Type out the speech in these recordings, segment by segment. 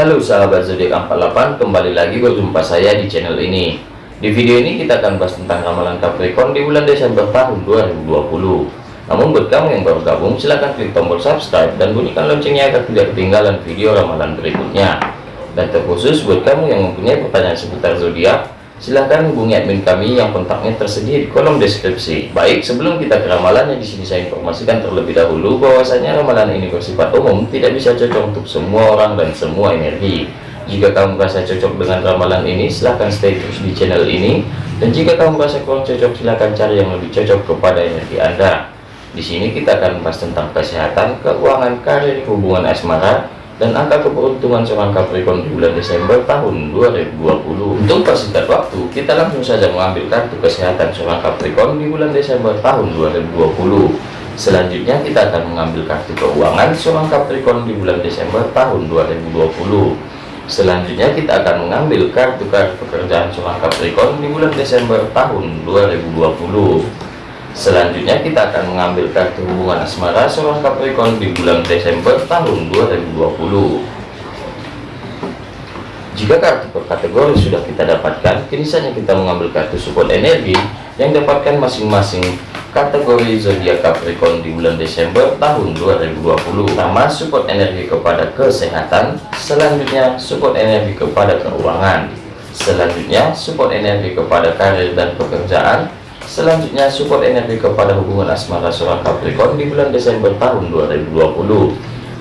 Halo sahabat zodiak 48 kembali lagi berjumpa saya di channel ini. Di video ini kita akan bahas tentang ramalan Capricorn di bulan Desember tahun 2020 namun buat kamu yang baru gabung silahkan klik tombol subscribe dan bunyikan loncengnya agar tidak ketinggalan video ramalan berikutnya. Dan terkhusus buat kamu yang mempunyai pertanyaan seputar zodiak silahkan hubungi admin kami yang kontaknya tersedia di kolom deskripsi. Baik, sebelum kita ke ramalannya di sini saya informasikan terlebih dahulu bahwasanya ramalan ini bersifat umum, tidak bisa cocok untuk semua orang dan semua energi. Jika kamu merasa cocok dengan ramalan ini, silahkan stay terus di channel ini. Dan jika kamu merasa kurang cocok, silahkan cari yang lebih cocok kepada energi Anda. Di sini kita akan membahas tentang kesehatan, keuangan, karir, hubungan asmara, dan angka keberuntungan seorang Capricorn di bulan Desember tahun 2020 untuk persingkat waktu kita langsung saja mengambil kartu kesehatan seorang Capricorn di bulan Desember tahun 2020 selanjutnya kita akan mengambil kartu keuangan seorang Capricorn di bulan Desember tahun 2020 selanjutnya kita akan mengambil kartu-kartu pekerjaan seorang Capricorn di bulan Desember tahun 2020 Selanjutnya kita akan mengambil kartu hubungan asmara seorang Capricorn di bulan Desember tahun 2020. Jika kartu per kategori sudah kita dapatkan, kini saja kita mengambil kartu support energi yang dapatkan masing-masing kategori zodiak Capricorn di bulan Desember tahun 2020. Pertama, support energi kepada kesehatan, selanjutnya support energi kepada keuangan, selanjutnya support energi kepada karir dan pekerjaan, Selanjutnya support energi kepada hubungan asmara seorang Capricorn di bulan Desember tahun 2020.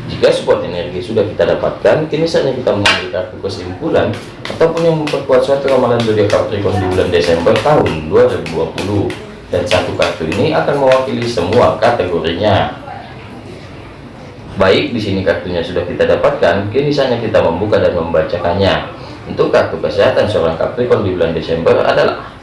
Jika support energi sudah kita dapatkan, kini saatnya kita mengambil kartu kesimpulan ataupun yang memperkuat suatu ramalan zodiak Capricorn di bulan Desember tahun 2020. Dan satu kartu ini akan mewakili semua kategorinya. Baik, di sini kartunya sudah kita dapatkan, kini saatnya kita membuka dan membacakannya. Untuk kartu kesehatan seorang Capricorn di bulan Desember adalah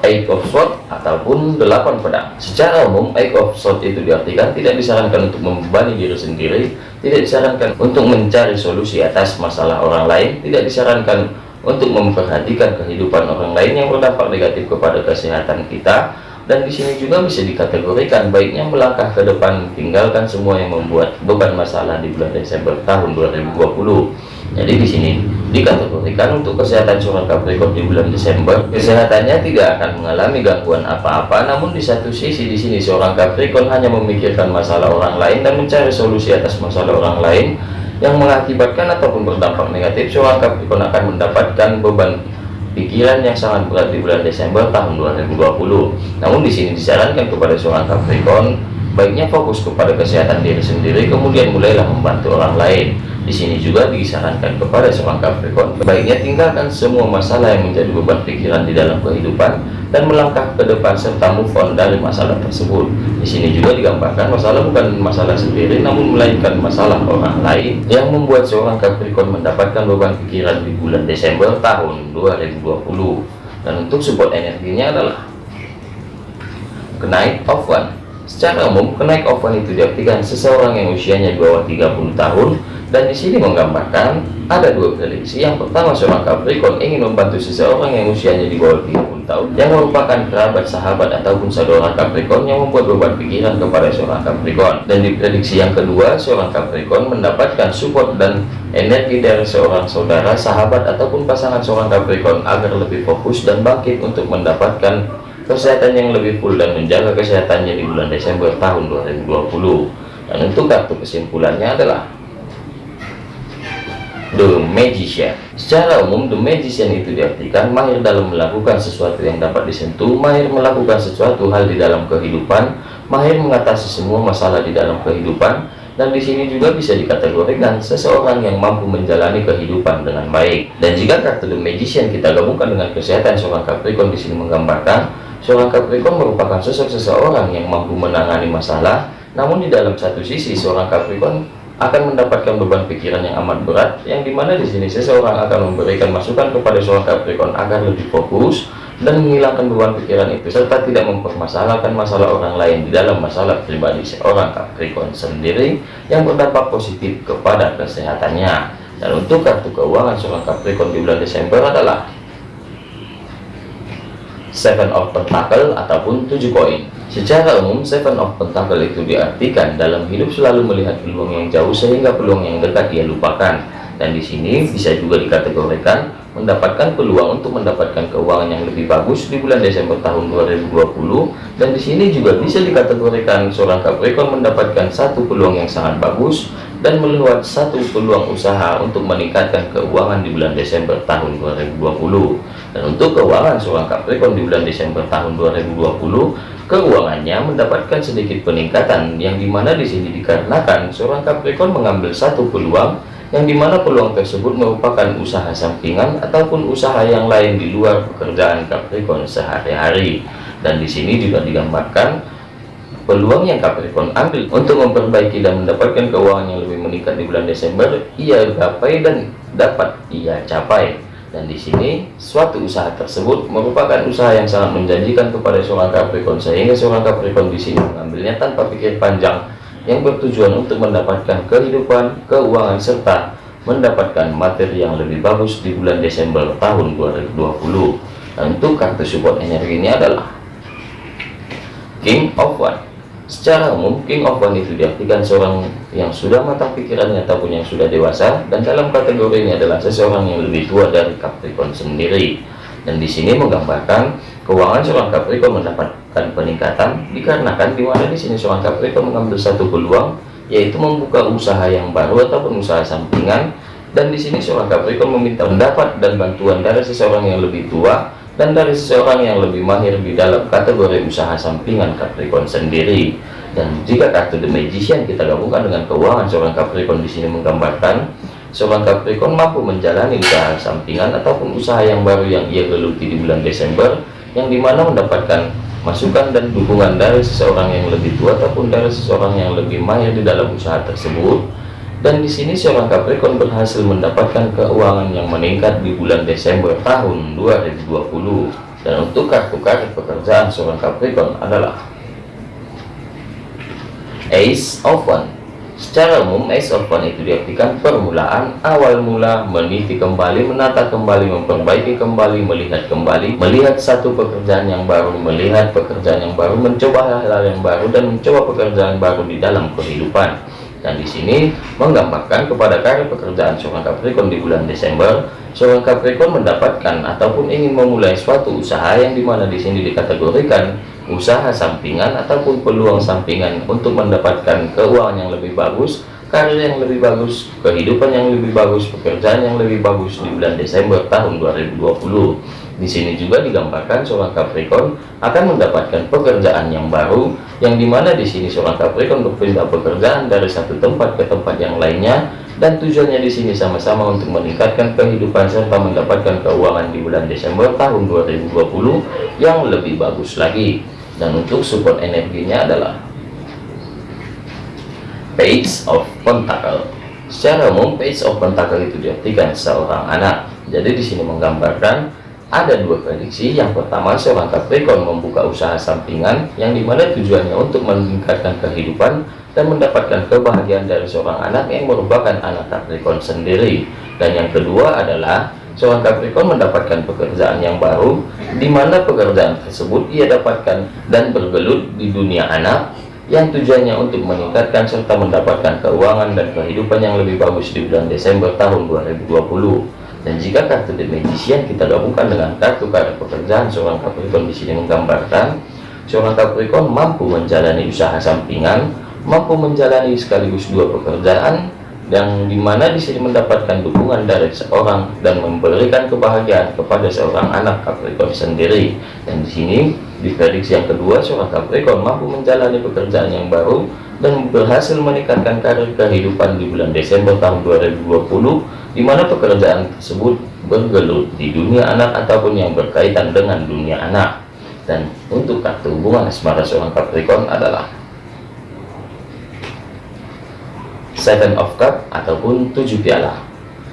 Eight of Swords ataupun delapan pedang. Secara umum, Eight of Swords itu diartikan tidak disarankan untuk membebani diri sendiri, tidak disarankan untuk mencari solusi atas masalah orang lain, tidak disarankan untuk memperhatikan kehidupan orang lain yang berdampak negatif kepada kesehatan kita. Dan di sini juga bisa dikategorikan baiknya melangkah ke depan, tinggalkan semua yang membuat beban masalah di bulan Desember tahun 2020 jadi di sini dikategorikan untuk kesehatan seorang Capricorn di bulan Desember, kesehatannya tidak akan mengalami gangguan apa-apa. Namun di satu sisi di sini seorang Capricorn hanya memikirkan masalah orang lain dan mencari solusi atas masalah orang lain yang mengakibatkan ataupun berdampak negatif. Seorang Capricorn akan mendapatkan beban pikiran yang sangat berat di bulan Desember tahun 2020. Namun di sini disarankan kepada seorang Capricorn baiknya fokus kepada kesehatan diri sendiri kemudian mulailah membantu orang lain di sini juga disarankan kepada seorang Capricorn baiknya tinggalkan semua masalah yang menjadi beban pikiran di dalam kehidupan dan melangkah ke depan serta move on dari masalah tersebut. Di sini juga digambarkan masalah bukan masalah sendiri namun melainkan masalah orang lain yang membuat seorang Capricorn mendapatkan beban pikiran di bulan Desember tahun 2020 dan untuk support energinya adalah kenaik of one. Secara umum kenaik one itu diartikan seseorang yang usianya di bawah 30 tahun dan di sini menggambarkan ada dua prediksi. Yang pertama seorang Capricorn ingin membantu seseorang yang usianya di bawah 30 tahun yang merupakan kerabat sahabat ataupun saudara Capricorn yang membuat beban pikiran kepada seorang Capricorn dan di prediksi yang kedua seorang Capricorn mendapatkan support dan energi dari seorang saudara sahabat ataupun pasangan seorang Capricorn agar lebih fokus dan bangkit untuk mendapatkan kesehatan yang lebih full dan menjaga kesehatannya di bulan Desember tahun 2020 dan untuk kartu kesimpulannya adalah The Magician. Secara umum The Magician itu diartikan mahir dalam melakukan sesuatu yang dapat disentuh mahir melakukan sesuatu hal di dalam kehidupan mahir mengatasi semua masalah di dalam kehidupan dan di sini juga bisa dikategorikan seseorang yang mampu menjalani kehidupan dengan baik. Dan jika kartu The Magician kita gabungkan dengan kesehatan seorang Capricorn di sini menggambarkan seorang Capricorn merupakan sosok seseorang yang mampu menangani masalah namun di dalam satu sisi seorang Capricorn akan mendapatkan beban pikiran yang amat berat yang di mana di sini seseorang akan memberikan masukan kepada seorang Capricorn agar lebih fokus dan menghilangkan beban pikiran itu serta tidak mempermasalahkan masalah orang lain di dalam masalah pribadi seorang Capricorn sendiri yang berdampak positif kepada kesehatannya. Dan untuk kartu keuangan seorang Capricorn di bulan Desember adalah Seven of Pentacle ataupun tujuh koin Secara umum, Seven of Pentacle itu diartikan dalam hidup selalu melihat peluang yang jauh sehingga peluang yang dekat ia lupakan. Dan di sini bisa juga dikategorikan mendapatkan peluang untuk mendapatkan keuangan yang lebih bagus di bulan Desember tahun 2020. Dan di sini juga bisa dikategorikan seorang Capricorn mendapatkan satu peluang yang sangat bagus dan melihat satu peluang usaha untuk meningkatkan keuangan di bulan Desember tahun 2020. Dan untuk keuangan seorang Capricorn di bulan Desember tahun 2020 keuangannya mendapatkan sedikit peningkatan yang di mana di sini dikarenakan seorang Capricorn mengambil satu peluang yang di mana peluang tersebut merupakan usaha sampingan ataupun usaha yang lain di luar pekerjaan Capricorn sehari-hari. Dan di sini juga digambarkan peluang yang Capricorn ambil untuk memperbaiki dan mendapatkan keuangan yang lebih meningkat di bulan Desember ia gapai dan dapat ia capai. Dan di sini suatu usaha tersebut merupakan usaha yang sangat menjanjikan kepada seorang Capricorn sehingga seorang Capricorn di sini mengambilnya tanpa pikir panjang yang bertujuan untuk mendapatkan kehidupan, keuangan serta mendapatkan materi yang lebih bagus di bulan Desember tahun 2020. Dan untuk kartu support energi ini adalah King of One. Secara umum, King of One itu diartikan seorang yang sudah matang pikirannya ataupun yang sudah dewasa, dan dalam kategori ini adalah seseorang yang lebih tua dari Capricorn sendiri. Dan di sini menggambarkan keuangan seorang Capricorn mendapatkan peningkatan dikarenakan di mana di sini seorang Capricorn mengambil satu peluang yaitu membuka usaha yang baru ataupun usaha sampingan dan di sini seorang Capricorn meminta pendapat dan bantuan dari seseorang yang lebih tua dan dari seseorang yang lebih mahir di dalam kategori usaha sampingan Capricorn sendiri. Dan jika kartu The Magician kita gabungkan dengan keuangan seorang Capricorn di sini menggambarkan seorang Capricorn mampu menjalani usaha sampingan ataupun usaha yang baru yang ia geluti di bulan Desember yang di mana mendapatkan masukan dan dukungan dari seseorang yang lebih tua ataupun dari seseorang yang lebih mahir di dalam usaha tersebut. Dan di sini seorang Capricorn berhasil mendapatkan keuangan yang meningkat di bulan Desember tahun 2020 dan untuk kartu-kartu pekerjaan seorang Capricorn adalah Ace of One secara umum Ace of One itu diartikan permulaan awal mula meniti kembali menata kembali memperbaiki kembali melihat kembali melihat satu pekerjaan yang baru melihat pekerjaan yang baru mencoba hal-hal yang baru dan mencoba pekerjaan baru di dalam kehidupan. Dan di sini menggambarkan kepada karir pekerjaan seorang Capricorn di bulan Desember, seorang Capricorn mendapatkan ataupun ingin memulai suatu usaha yang di mana di sini dikategorikan usaha sampingan ataupun peluang sampingan untuk mendapatkan keuangan yang lebih bagus, karir yang lebih bagus, kehidupan yang lebih bagus, pekerjaan yang lebih bagus di bulan Desember tahun 2020. Di sini juga digambarkan seorang Capricorn akan mendapatkan pekerjaan yang baru, yang di mana di sini seorang Capricorn berpindah pekerjaan dari satu tempat ke tempat yang lainnya, dan tujuannya di sini sama-sama untuk meningkatkan kehidupan serta mendapatkan keuangan di bulan Desember tahun 2020 yang lebih bagus lagi. Dan untuk support energinya adalah Page of Pentacle. Secara umum, Page of Pentacle itu diartikan seorang anak. Jadi di sini menggambarkan ada dua prediksi. Yang pertama seorang Capricorn membuka usaha sampingan yang di mana tujuannya untuk meningkatkan kehidupan dan mendapatkan kebahagiaan dari seorang anak yang merupakan anak Capricorn sendiri. Dan yang kedua adalah seorang Capricorn mendapatkan pekerjaan yang baru di mana pekerjaan tersebut ia dapatkan dan bergelut di dunia anak yang tujuannya untuk meningkatkan serta mendapatkan keuangan dan kehidupan yang lebih bagus di bulan Desember tahun 2020 dan jika kartu The Magician kita gabungkan dengan kartu kartu pekerjaan seorang Capricorn di sini menggambarkan seorang Capricorn mampu menjalani usaha sampingan, mampu menjalani sekaligus dua pekerjaan yang di mana di sini mendapatkan dukungan dari seorang dan memberikan kebahagiaan kepada seorang anak Capricorn sendiri. Dan di sini di prediksi yang kedua seorang Capricorn mampu menjalani pekerjaan yang baru dan berhasil meningkatkan karir kehidupan di bulan Desember tahun 2020 di mana pekerjaan tersebut bergelut di dunia anak ataupun yang berkaitan dengan dunia anak dan untuk kartu hubungan asmara seorang Capricorn adalah Seven of Cup ataupun tujuh piala.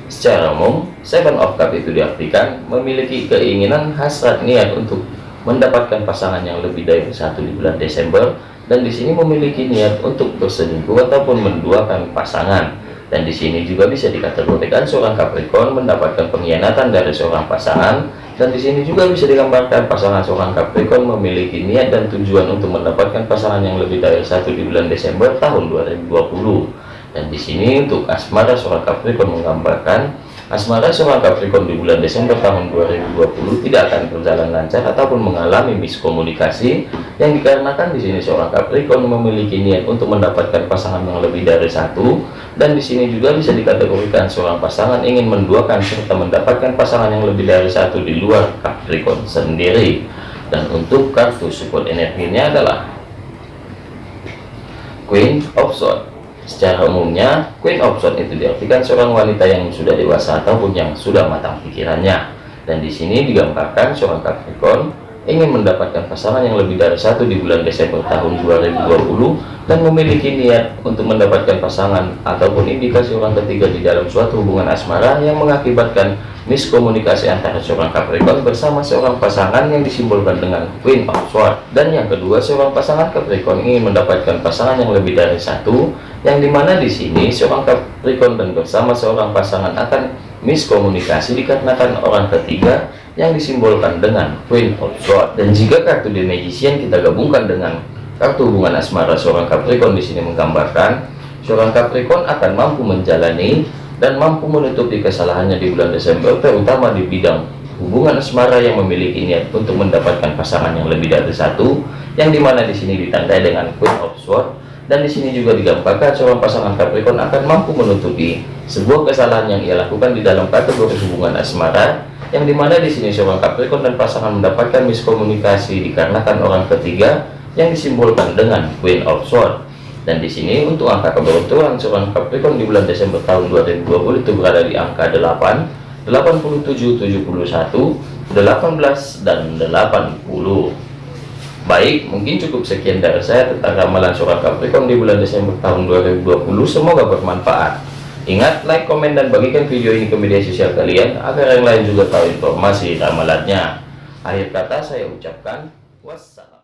Secara umum Seven of Cup itu diartikan memiliki keinginan hasrat niat untuk mendapatkan pasangan yang lebih dari satu di bulan Desember dan di sini memiliki niat untuk berselingkuh ataupun menduakan pasangan. Dan di sini juga bisa dikategorikan seorang Capricorn mendapatkan pengkhianatan dari seorang pasangan dan di sini juga bisa digambarkan pasangan seorang Capricorn memiliki niat dan tujuan untuk mendapatkan pasangan yang lebih dari satu di bulan Desember tahun 2020 dan di sini untuk asmara seorang Capricorn menggambarkan asmara seorang Capricorn di bulan Desember tahun 2020 tidak akan berjalan lancar ataupun mengalami miskomunikasi yang dikarenakan di sini seorang Capricorn memiliki niat untuk mendapatkan pasangan yang lebih dari satu. Dan di sini juga bisa dikategorikan seorang pasangan ingin menduakan serta mendapatkan pasangan yang lebih dari satu di luar Capricorn sendiri. Dan untuk kartu support energinya adalah Queen of Swords secara umumnya Queen of Swords itu diartikan seorang wanita yang sudah dewasa ataupun yang sudah matang pikirannya. Dan di sini digambarkan seorang Capricorn ingin mendapatkan pasangan yang lebih dari satu di bulan Desember tahun 2020 dan memiliki niat untuk mendapatkan pasangan ataupun indikasi orang ketiga di dalam suatu hubungan asmara yang mengakibatkan miskomunikasi antara seorang Capricorn bersama seorang pasangan yang disimbolkan dengan Queen of Swords. Dan yang kedua seorang pasangan Capricorn ingin mendapatkan pasangan yang lebih dari satu yang di mana di sini seorang Capricorn dan bersama seorang pasangan akan miskomunikasi dikarenakan orang ketiga yang disimbolkan dengan Queen of Swords. Dan jika kartu The Magician kita gabungkan dengan kartu hubungan asmara seorang Capricorn di sini menggambarkan seorang Capricorn akan mampu menjalani dan mampu menutupi kesalahannya di bulan Desember terutama di bidang hubungan asmara yang memiliki niat untuk mendapatkan pasangan yang lebih dari satu yang di mana di sini ditandai dengan Queen of Swords dan di sini juga digambarkan seorang pasangan Capricorn akan mampu menutupi sebuah kesalahan yang ia lakukan di dalam kategori hubungan asmara yang di mana di sini seorang Capricorn dan pasangan mendapatkan miskomunikasi dikarenakan orang ketiga yang disimbolkan dengan Queen of Swords dan di sini untuk angka keberuntungan seorang Capricorn di bulan Desember tahun 2020 itu berada di angka 8 87 71 18 dan 80 baik mungkin cukup sekian dari saya tentang ramalan seorang Capricorn di bulan Desember tahun 2020 semoga bermanfaat Ingat, like, komen, dan bagikan video ini ke media sosial kalian agar yang lain juga tahu informasi ramalannya. Akhir kata saya ucapkan wassalam.